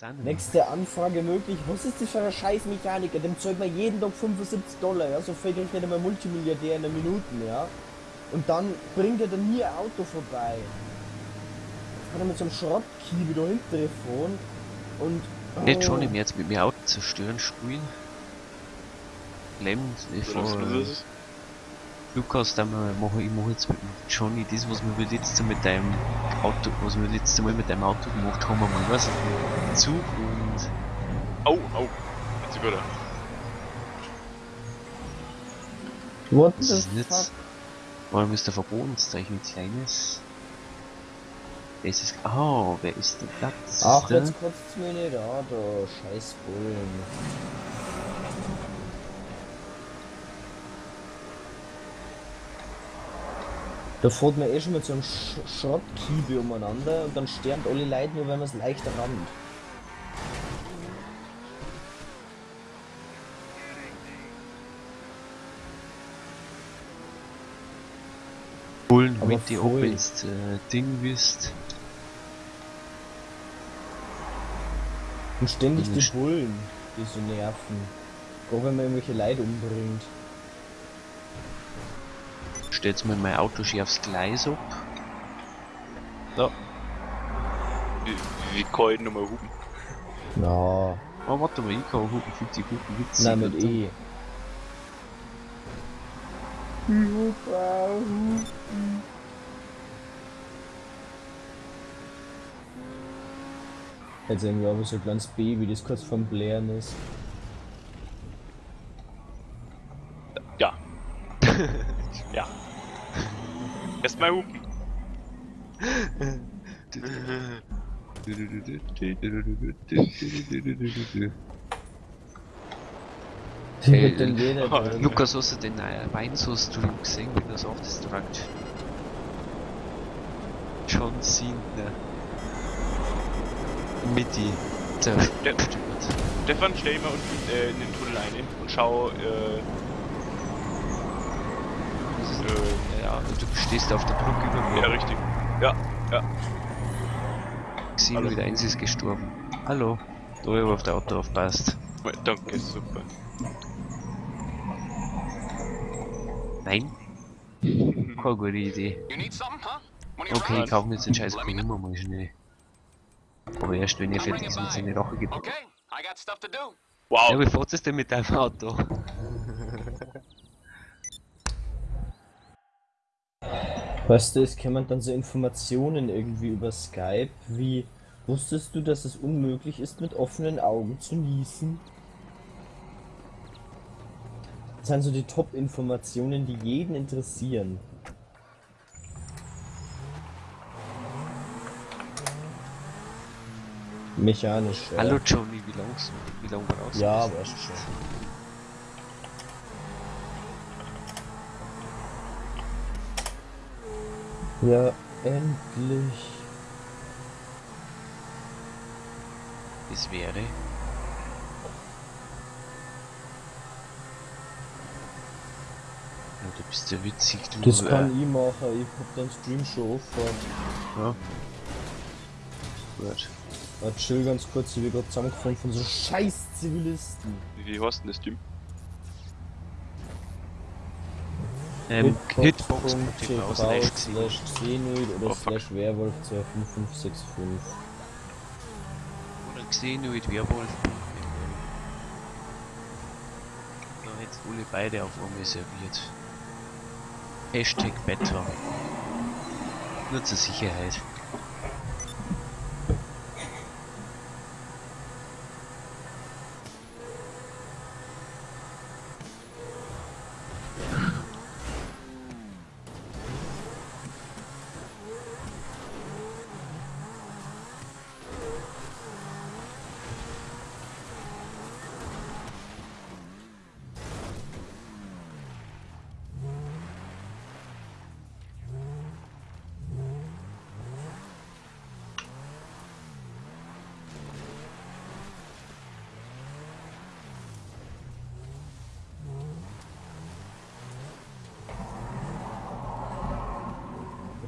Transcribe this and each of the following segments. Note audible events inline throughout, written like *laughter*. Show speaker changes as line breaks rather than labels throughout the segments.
Denn?
Nächste Anfrage möglich. Was ist das für ein scheiß Mechaniker? Dem zahlt man jeden Tag 75 Dollar, ja? So viel kriegt nicht einmal Multimilliardär in einer Minute, ja? Und dann bringt er dann nie ein Auto vorbei. Jetzt hat er mit so einem Schrottkiebe da hinten gefahren und...
Nicht schon
oh,
im jetzt mit mir Auto zerstören spielen. Clem, ich? Lukas, da mache ich mache jetzt mit dem Johnny das, was wir letztes Mal mit deinem Auto, was wir letztes Mal mit deinem Auto gemacht haben, mal was? Zug und
Au, au. Jetzt wieder.
What
das ist nicht. Warum ist der Verbotenzeichen ein kleines? Das ist. Oh, wer ist denn das? das?
Ach, jetzt kotzt mir nicht an, da scheiß Bullen. Da fährt man eh schon mit so einem Sch Schrottkiebe umeinander und dann sterben alle Leute nur, wenn man es leicht rammt.
Bullen
Aber
mit die ins äh, Ding wisst.
Und ständig die Bullen, die so nerven. Auch wenn man irgendwelche Leute umbringt.
Stellt's mir mein Auto schier aufs Gleis ab. So.
Wie, wie kann ich nochmal hupen?
Na,
Oh, warte mal, ich kann hupen, fühlt sich gut witzig.
nein mit. E. Jetzt irgendwie aber so ein kleines Baby, das kurz vorm Blären ist.
Ja. ja. Hupen.
Äh,
wird denn jeder
oh?
Lukas, hast du den äh, Weinsauce-Stream gesehen, wie das auch Destruct? John Cena. Midi zerstört.
Stefan, stell mal unten äh, in den Tunnel ein und schau, äh, äh,
Ja, du stehst auf der Brücke über mir.
ja, richtig. Ja, ja.
Xeno
Hallo.
wieder eins ist gestorben. Hallo. Da habe ich auf der Auto aufpasst.
Danke, super.
Nein? *laughs* Keine gute Idee. Okay, ich kaufe mir jetzt den scheiß Kummer mal schnell. Aber erst wenn ihr fertig ist mit seine Rache gibt.
Okay, I got stuff to do.
Wow.
Ja, wie fährt es denn mit deinem Auto?
Weißt du, es kämen dann so Informationen irgendwie über Skype, wie wusstest du, dass es unmöglich ist, mit offenen Augen zu niesen? Das sind so die Top-Informationen, die jeden interessieren. Mechanisch. ja.
Hallo Johnny, wie lang, wie lang brauchst du?
Ja, weißt schon. Ja, endlich.
Das wäre. Ja, du bist ja witzig, du.
Das
äh,
kann ich machen, ich hab den Stream schon offen.
Ja. Gut.
Ah, chill ganz kurz, ich bin gerade zusammengefallen von so scheiß Zivilisten.
Wie heißt denn das Team?
Ähm, Hitbox.tv slash
slash
Xeno.
slash Xenoid oder
Oh,
slash Werwolf 25565.
Oder Xenoid Werwolf. Da jetzt alle beide auf einmal serviert. Hashtag Beta. Nur zur Sicherheit.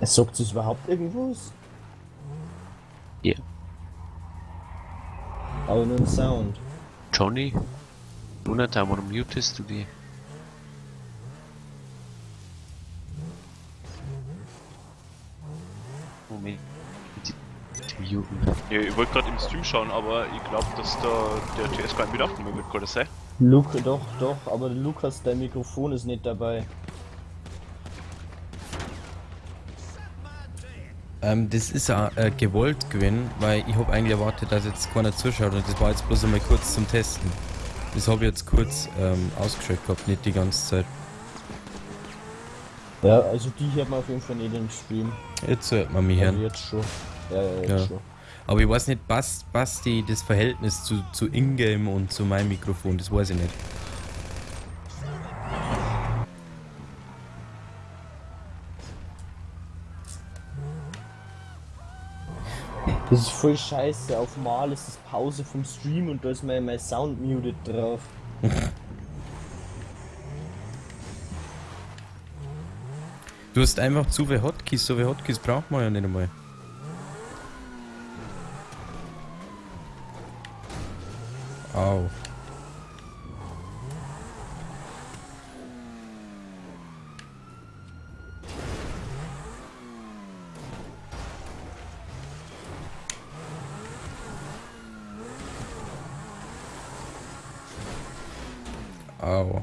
Es sagt sich überhaupt irgendwas?
Ja.
Aber nur ein Sound.
Johnny? Jonathan, warum mutest du die? Moment. Muten.
Ja, ich wollte gerade im Stream schauen, aber ich glaube, dass da der TS gar nicht mit aufnehmen wird, kann das sein?
Luke, doch, doch, aber Lukas, dein Mikrofon ist nicht dabei.
Ähm, das ist auch äh, gewollt gewesen, weil ich habe eigentlich erwartet, dass jetzt keiner zuschaut und das war jetzt bloß einmal kurz zum Testen. Das habe ich jetzt kurz ähm, ausgeschaltet gehabt, nicht die ganze Zeit.
Ja, also die hört man auf jeden Fall nicht im Stream.
Jetzt hört man mich
Also
hören.
jetzt schon. Ja, ja, jetzt
Ja.
schon.
Aber ich weiß nicht, passt, passt die, das Verhältnis zu, zu Ingame und zu meinem Mikrofon, das weiß ich nicht.
Das ist voll scheiße. Auf Mal ist das Pause vom Stream und da ist mein, mein Sound muted drauf.
Du hast einfach zu viele Hotkeys, so viele Hotkeys braucht man ja nicht einmal. Au. Au.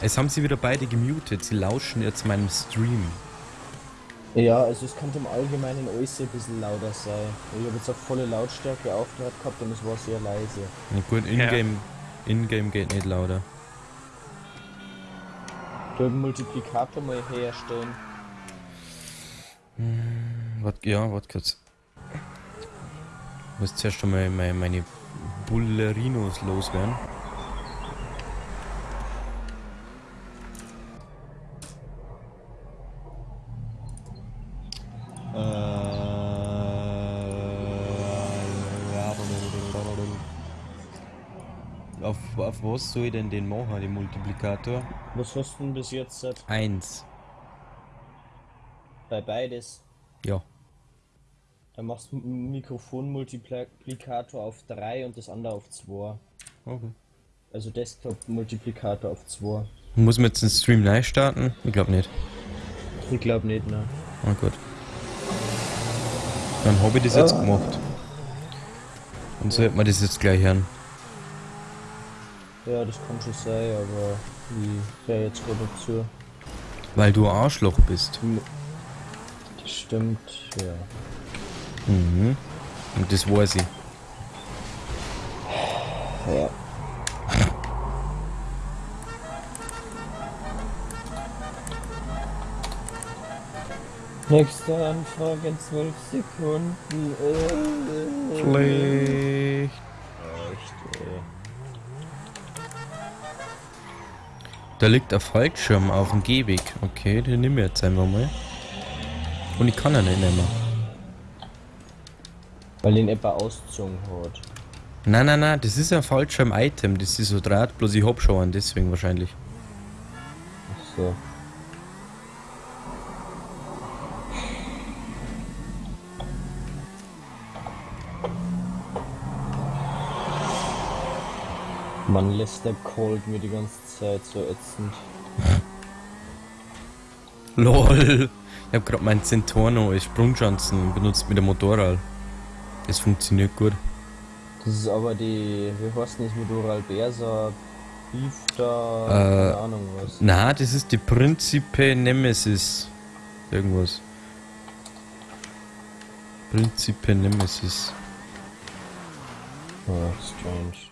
Es haben sie wieder beide gemutet. Sie lauschen jetzt meinem Stream.
Ja, also es könnte im Allgemeinen alles ein bisschen lauter sein. Ich habe jetzt auf volle Lautstärke aufgehört gehabt und es war sehr leise.
Na gut, Ingame, Ingame geht nicht lauter.
Du einen Multiplikator mal herstellen.
Wat, ja, warte kurz. Ich muss zuerst schon mal meine, meine Bullerinos loswerden. Auf, auf was soll ich denn den machen, den Multiplikator?
Was hast du denn bis jetzt seit-
Eins.
Bei beides?
Ja.
Dann machst du einen Mikrofon-Multiplikator auf 3 und das andere auf 2.
Okay.
Also Desktop-Multiplikator auf 2.
Muss man jetzt den Stream neu starten? Ich glaube nicht.
Ich glaube nicht, ne?
Oh gut. Dann habe ich das jetzt
Ah.
gemacht. Dann sollte man das jetzt gleich hören.
Ja, das kann schon sein, aber ich höre jetzt gerade dazu.
Weil du Arschloch bist.
Das stimmt, ja.
Mhm. Und das weiß ich.
Ja. Nächste Anfrage in 12 Sekunden. Äh,
Schlecht.
Echt, ey.
Da liegt ein Fallschirm auf dem Gehweg. Okay, den nehmen wir jetzt einfach mal. Und ich kann ihn nicht nehmen.
Weil den etwa ausgezogen hat.
Nein, nein, nein, das ist ein Fallschirm-Item. Das ist so Draht, bloß ich hab schon einen, deswegen wahrscheinlich.
Ach so. Man lässt der Cold mir die ganze Zeit so ätzend. *laughs* *laughs*
LOL. Ich hab grad meinen Centorno als Sprungschanzen benutzt mit dem Motorrad. Das funktioniert gut.
Das ist aber die, wie heißt denn das mit Oral Berser, Beef da,
Äh,
keine Ahnung was.
Na, das ist die Principe Nemesis. Irgendwas. Principe Nemesis.
Oh, strange.